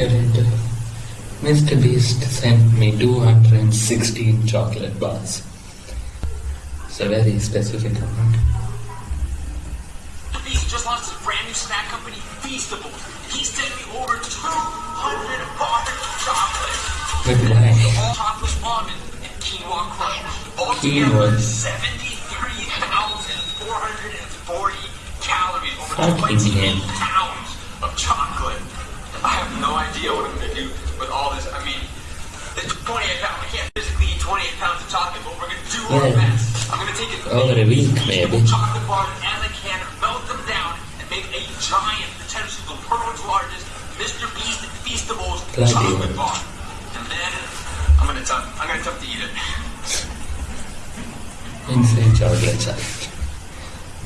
Mr. Beast sent me 216 chocolate bars. It's a very specific amount. Beast just launched his brand new snack company, Feastables. He sent me over 200 bars of chocolate. But why? Chocolate almond and quinoa crunch. Altogether, 73,440 calories. Over Fucking 20 pounds of chocolate. I have no idea what I'm going to do with all this. I mean, it's 28 pounds. I can't physically eat 28 pounds of chocolate, but we're going to do our Yeah. best. I'm going to take it. Over a week, maybe. chocolate bars and the can, melt them down, and make a giant, potentially the world's largest Mr. Beast Feastables Bloody chocolate bar. And then I'm gonna attempt, I'm gonna attempt to eat it. Insane chocolate challenge.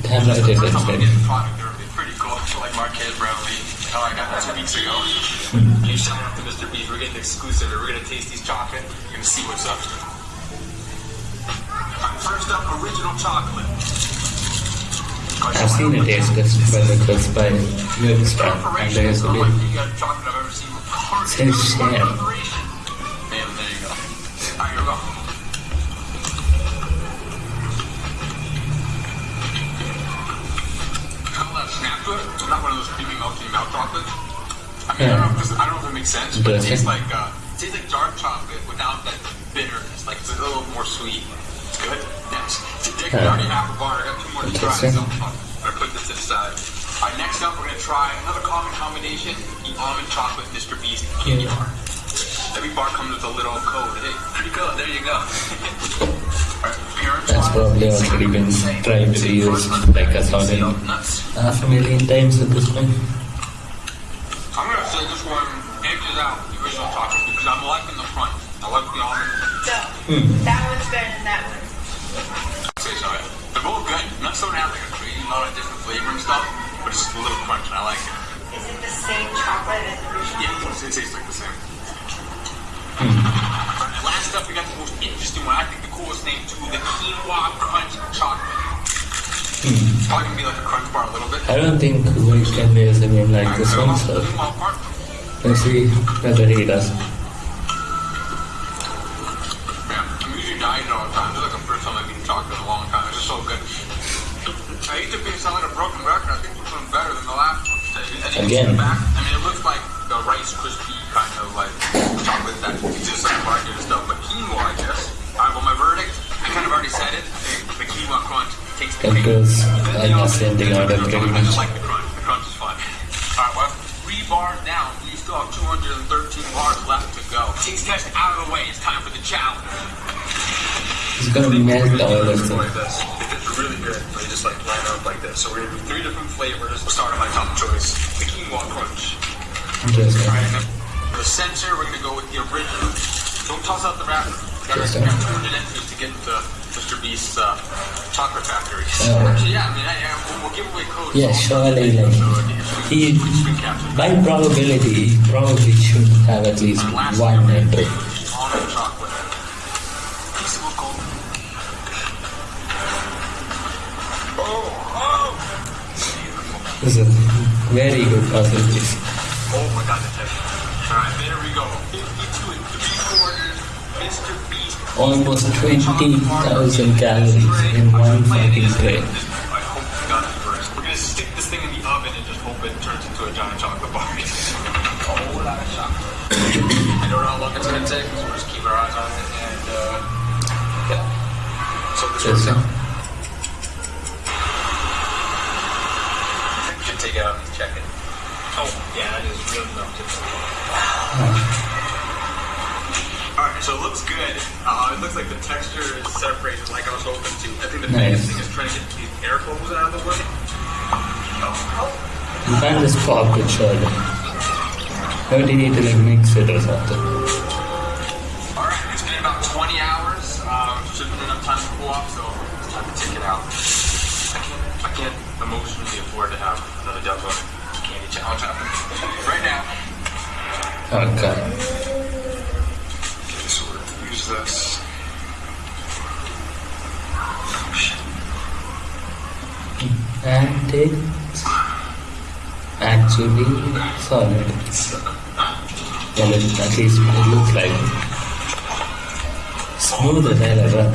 Damn right it First I'm very. getting it'll pretty cool. Like Marques Brownlee. Oh, I got that two weeks ago. You shout out to Mr. Beast. We're getting exclusive. We're gonna taste these chocolate. You're gonna see what's up. First up, original chocolate. I've seen a taste test by the quiz by Moonstar, and there's a bit. Says share. Bam, there you go. Alright, here we go. One of those creamy melty mouth chocolates. I mean, I, don't know if this, I don't know if it makes sense, but it tastes like uh, it tastes like dark chocolate without that bitterness. Like it's a little more sweet. It's good. Next, take Yeah. already half a bar. I got two more to try. So I'm gonna put this to the side. All right, next up, we're gonna try another common combination: the almond chocolate Mr. Beast candy bar. Every bar comes with a little code. Hey, pretty good. There you go. Alright, appearance That's probably already been tried to be used like a solid Nuts. half a million times at this point. I'm gonna say this one edges out the original chocolate because I'm liking the front. I like the almond. So, hmm. that one's better than that one. I'd say so. yeah. They're both good. Nuts don't like a crazy lot of different flavor and stuff, but it's a little crunch and I like it. Is it the same chocolate as the original? Yeah, it tastes like the same. Hmm. Alright, last up, we got the most interesting one. I think the coolest name too, the quinoa crunch chocolate. It's probably gonna be like a crunch bar a little bit. I don't think we can use a name like this one, so let's see whether he does. Yeah, I'm usually dieting all the time. This is like the first time I've eaten chocolate in a long time. It's just so good. I hate to be sound like a broken record. I think this one's better than the last one. As you can see Again. back, I mean, it looks like the Rice Krispie kind of like chocolate that exists on the market and stuff. I kind of already. I think the quinoa crunch takes the That cake. goes Then the ascending almond- order pretty I just like the crunch. The crunch is fun. Alright, well, three bars down. We still have 213 bars left to go. Taste test out of the way. It's time for the challenge. It's gonna melt all of them. like this. It's really good. They just like line up like this. So we're gonna do three different flavors. We'll start with my top choice, the quinoa crunch. Interesting. Alright, and then the center, we're gonna go with the original. Don't toss out the wrapper. Gotta Interesting. have 200 entries to get into Mr. Beast's uh, chocolate factory. Actually, yeah, I mean, I, I, we'll, give away codes. Yeah, surely, like, he, by probability, he probably should have at least one entry. almond chocolate. Peaceable gold. This is a very good possibility. Oh my god, the texture. Alright, there we go. 52 and 3 quarters. Mr. Beast. Almost 20,000 calories in one fucking tray. I hope you got it first. We're gonna stick this thing in the oven and just hope it turns into a giant chocolate bar. a whole lot of chocolate. I don't know how long it's gonna take, so we'll just keep our eyes on it and uh, yeah. So this Yes, works sir. out. Texture is separated like I was hoping to. I think the Nice. biggest thing is trying to get these air bubbles out of the way. Oh, You can't just pop it surely. How do you need to like mix it or something? Alright, it's been about 20 hours. Um, should have been enough time to cool off, so it's time to take it out. I can't, I can't emotionally afford to have another Devil Candy Challenge happen. Right now, Okay. okay, so we're gonna use this. Oh, shit. And it's actually solid. Well, it, at least it looks like smooth as hell as well.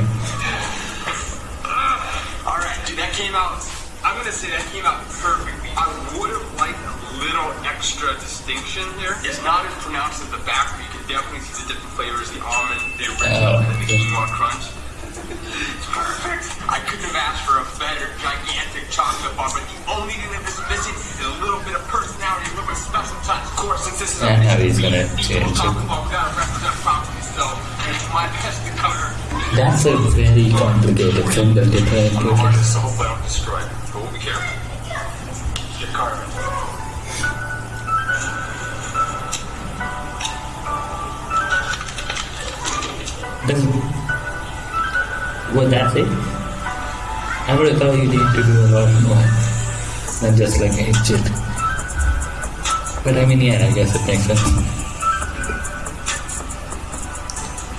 Alright, dude, that came out. I'm gonna say that came out perfectly. I would have liked a little extra distinction here. It's not as pronounced at the back, but you can definitely see the different flavors the almond, the original, Oh, and the quinoa crunch. It's perfect. I couldn't have asked for a better, gigantic chocolate bar, but the only thing that was missing is a little bit of personality, a little bit of special touch. Of course, since this is Yeah, a how he's gonna change it. chocolate bar, we represent properly, so it's my best to cover. That's a very complicated thing that they try I'm do. so hopefully I don't destroy it. But we'll be careful. Get carving. Was that it? I would have thought you need to do a lot more than just like itch it. But I mean, yeah, I guess it makes sense.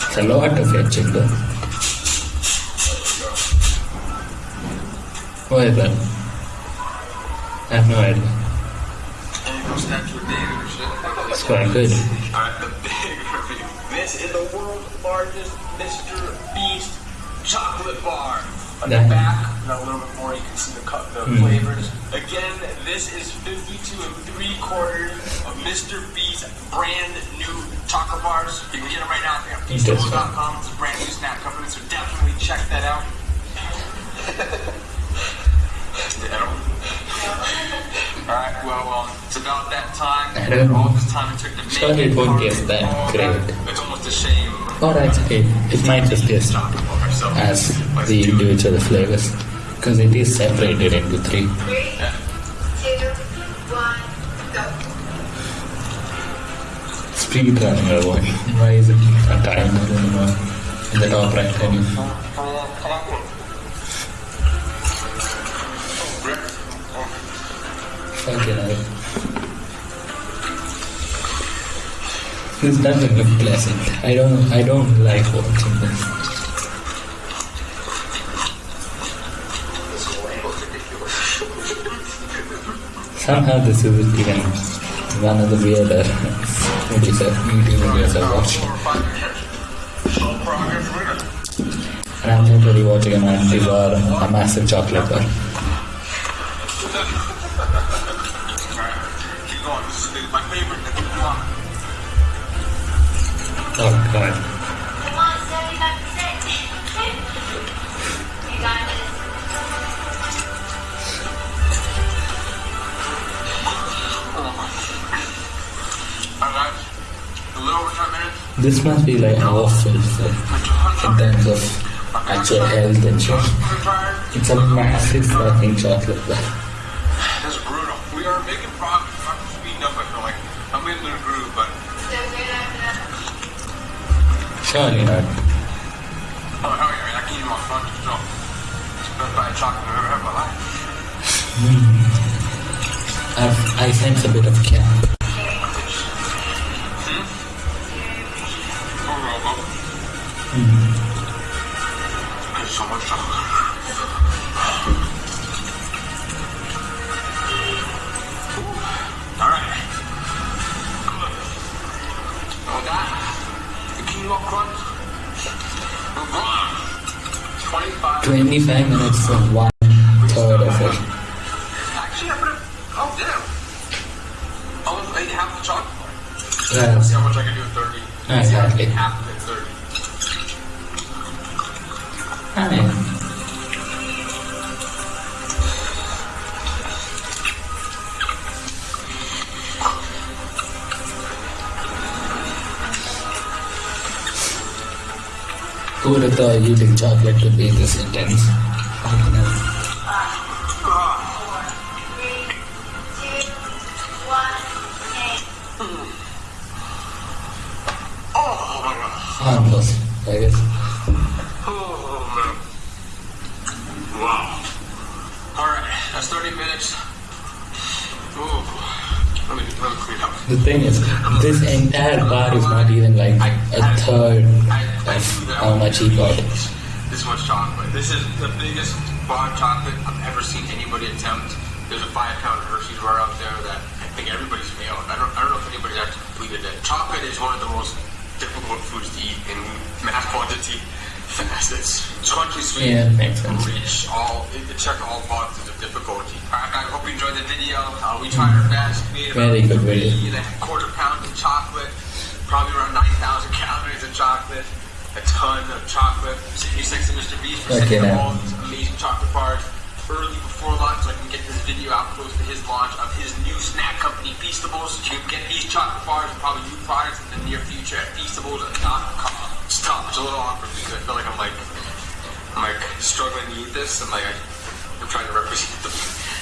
It's a lot of etching though. What is that? I have no idea. It's quite good. This is the world's largest Mr. Beast chocolate bar. On the back, not a little bit more, you can see the, cut, the Hmm. flavors. Again, this is 52 and 3 quarters of Mr. Beast brand new chocolate bars. You can get them right now at Interesting. It's a brand new snack company, so definitely check that out. Alright, well, um, it's about that time. I don't know. All this time it took to make Surely it won't carve taste that great. It's almost a shame. It's okay. It might just Chocolate bar, so as the do it. individual flavors because it is separated into three. Three, two, one, go. Speed running or what? Why is it a timer anymore in the top right menu? Fucking hell. This doesn't look pleasant. I don't I don't like watching this. Somehow this is even one of the weirder movies I've watched. And I'm literally watching a man devour a massive chocolate bar. Oh, Alright, keep This must be like awful for, in terms of actual health and shit. It's a massive fucking chocolate bar. This is brutal. We are making progress. I'm speeding up, I feel like. I'm in the groove, but. Surely not. oh hell yeah, I can eat on front so it's the best bite of chocolate I've ever had in my life. I sense a bit of cap. 25. 25 minutes for one third of it. I put it. Oh, damn. Almost ate half the chocolate. Yeah. See how much I can do in 30. Ah, See how I exactly. half of it 30. I mean, who would have eating chocolate could be this intense? Harmless, I guess. Wow. Alright, that's 30 minutes. Ooh. Let me, let me clean up. The thing is, this entire bar is not even like a third of how much he got. This much chocolate. This is the biggest bar of chocolate I've ever seen anybody attempt. There's a five pound Hershey's bar out there that I think everybody's failed. I don't, I don't know if anybody's actually completed it. Chocolate is one of the most difficult foods to eat in mass quantity. Fast. It's crunchy, sweet, Yeah, makes sense. rich. All it, checked all boxes of difficulty. Alright, guys. Hope you enjoyed the video. Uh, we tried our best. We made Very about good video. three and a quarter pound of chocolate. Probably around 9,000 calories of chocolate. A ton of chocolate. Thank you, Sexy Mr. Beast, for Okay, sending all these amazing chocolate bars early before launch so I can get this video out close to his launch of his new snack company, Feastables. You can get these chocolate bars and probably new products in the near future at Feastables.com. Stop. It's a little awkward because I feel like I'm like, I'm like struggling to eat this. I'm like, I'm trying to represent the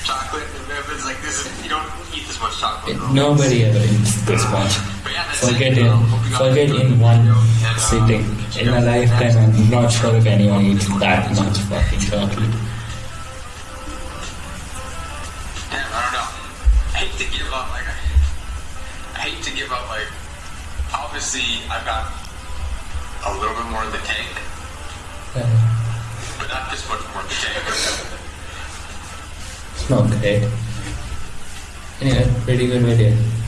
chocolate. And it's like, this is, you don't eat this much chocolate. bro. Nobody ever eats this much. Yeah, Forget it. in, Hope you guys forget in one and, sitting. In a lifetime, I'm not sure if anyone eats that much fucking chocolate. Damn, I don't know. I hate to give up. Like, I, hate to give up. Like, obviously, I've got a little bit more in the tank, Uh, but not this much more in the tank. great. Anyway, pretty good video.